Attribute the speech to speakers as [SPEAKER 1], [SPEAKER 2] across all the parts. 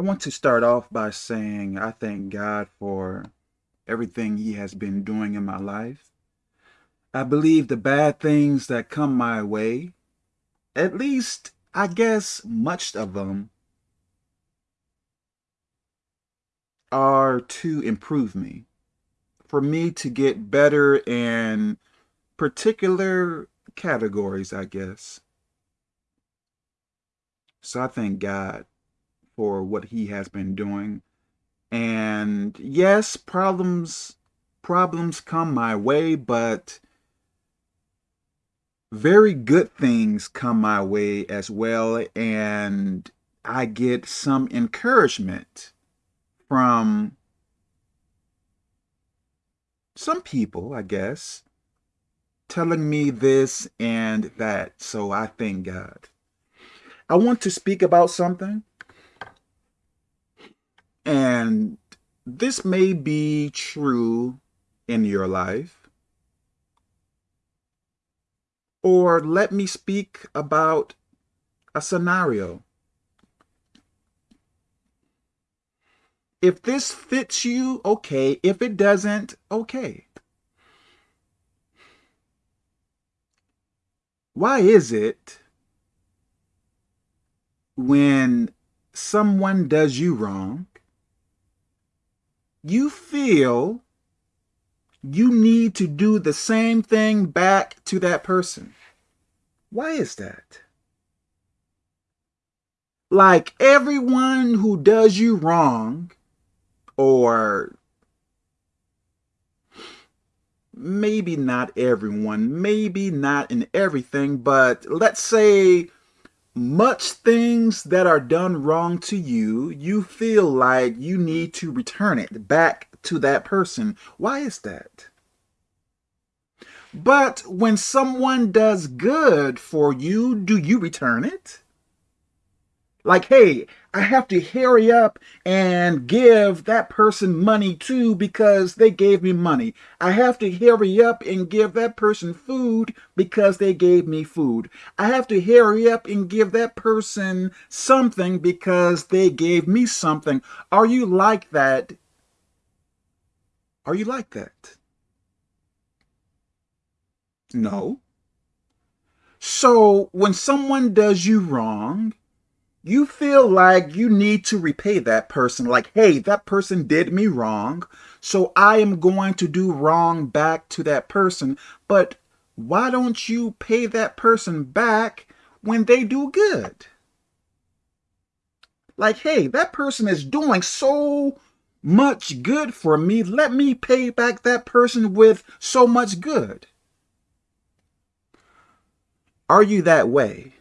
[SPEAKER 1] I want to start off by saying I thank God for everything He has been doing in my life. I believe the bad things that come my way, at least I guess much of them, are to improve me, for me to get better in particular categories, I guess. So I thank God for what he has been doing. And yes, problems problems come my way, but very good things come my way as well and I get some encouragement from some people, I guess, telling me this and that. So I thank God. I want to speak about something and this may be true in your life. Or let me speak about a scenario. If this fits you, okay. If it doesn't, okay. Why is it when someone does you wrong, you feel you need to do the same thing back to that person. Why is that? Like everyone who does you wrong, or maybe not everyone, maybe not in everything, but let's say much things that are done wrong to you, you feel like you need to return it back to that person. Why is that? But when someone does good for you, do you return it? Like, hey, I have to hurry up and give that person money too because they gave me money. I have to hurry up and give that person food because they gave me food. I have to hurry up and give that person something because they gave me something. Are you like that? Are you like that? No. So when someone does you wrong, you feel like you need to repay that person. Like, hey, that person did me wrong, so I am going to do wrong back to that person. But why don't you pay that person back when they do good? Like, hey, that person is doing so much good for me. Let me pay back that person with so much good. Are you that way?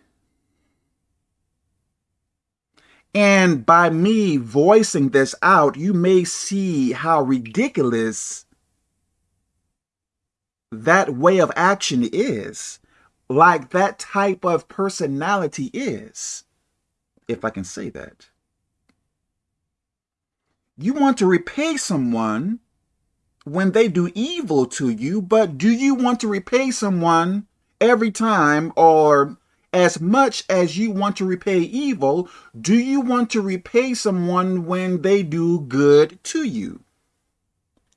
[SPEAKER 1] And by me voicing this out, you may see how ridiculous that way of action is. Like that type of personality is, if I can say that. You want to repay someone when they do evil to you, but do you want to repay someone every time or as much as you want to repay evil, do you want to repay someone when they do good to you?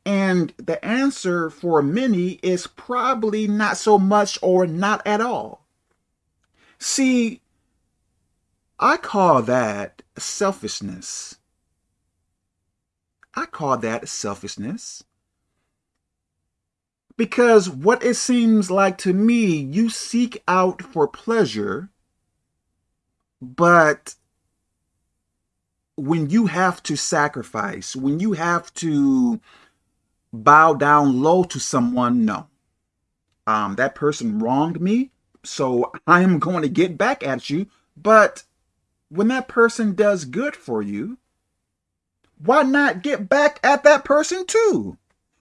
[SPEAKER 1] And the answer for many is probably not so much or not at all. See, I call that selfishness. I call that selfishness. Because what it seems like to me, you seek out for pleasure, but when you have to sacrifice, when you have to bow down low to someone, no. Um, that person wronged me, so I am going to get back at you. But when that person does good for you, why not get back at that person too?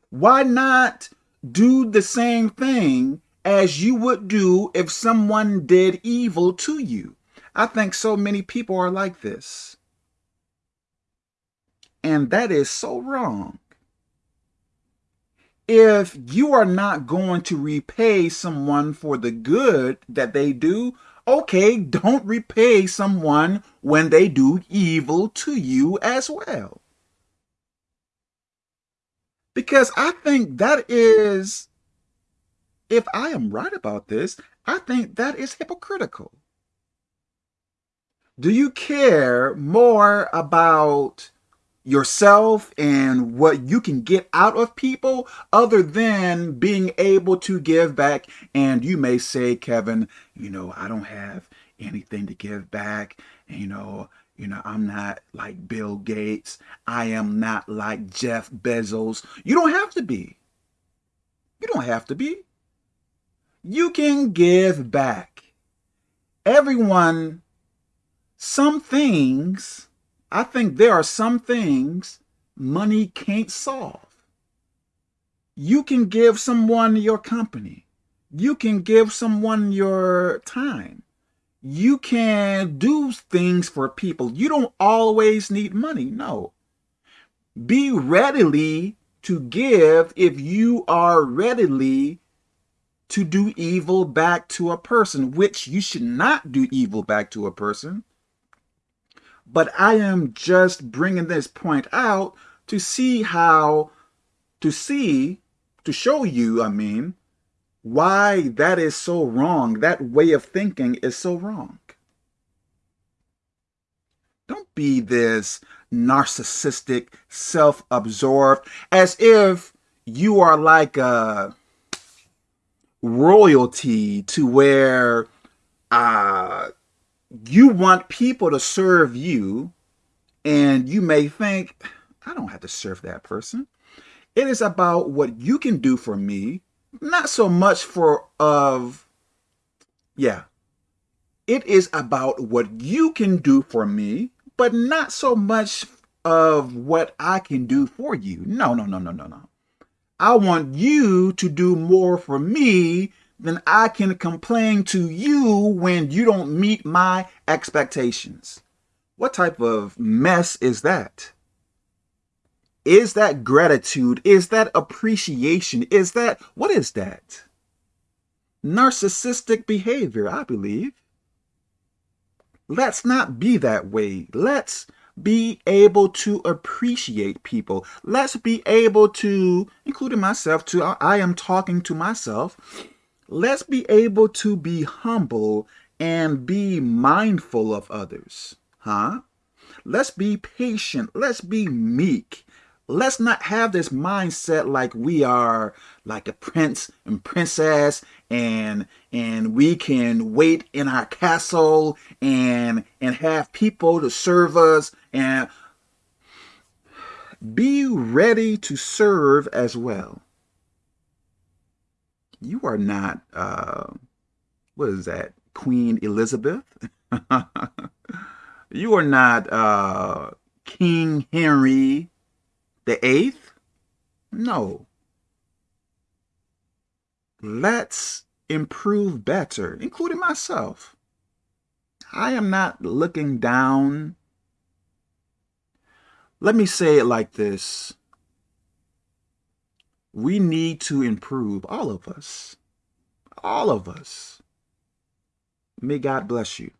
[SPEAKER 1] Why not do the same thing as you would do if someone did evil to you. I think so many people are like this. And that is so wrong. If you are not going to repay someone for the good that they do, okay, don't repay someone when they do evil to you as well. Because I think that is, if I am right about this, I think that is hypocritical. Do you care more about yourself and what you can get out of people other than being able to give back? And you may say, Kevin, you know, I don't have anything to give back. You know, you know, I'm not like Bill Gates. I am not like Jeff Bezos. You don't have to be. You don't have to be. You can give back. Everyone, some things, I think there are some things money can't solve. You can give someone your company. You can give someone your time you can do things for people. You don't always need money. No. Be readily to give if you are readily to do evil back to a person, which you should not do evil back to a person. But I am just bringing this point out to see how, to see, to show you, I mean, why that is so wrong. That way of thinking is so wrong. Don't be this narcissistic, self-absorbed, as if you are like a royalty to where uh, you want people to serve you and you may think, I don't have to serve that person. It is about what you can do for me not so much for of yeah. It is about what you can do for me but not so much of what I can do for you. No no no no no no. I want you to do more for me than I can complain to you when you don't meet my expectations. What type of mess is that is that gratitude? Is that appreciation? Is that, what is that? Narcissistic behavior, I believe. Let's not be that way. Let's be able to appreciate people. Let's be able to, including myself too, I am talking to myself. Let's be able to be humble and be mindful of others. Huh? Let's be patient. Let's be meek let's not have this mindset like we are like a prince and princess and and we can wait in our castle and and have people to serve us and be ready to serve as well. You are not uh what is that queen elizabeth? You are not uh king henry the eighth? No. Let's improve better, including myself. I am not looking down. Let me say it like this. We need to improve, all of us. All of us. May God bless you.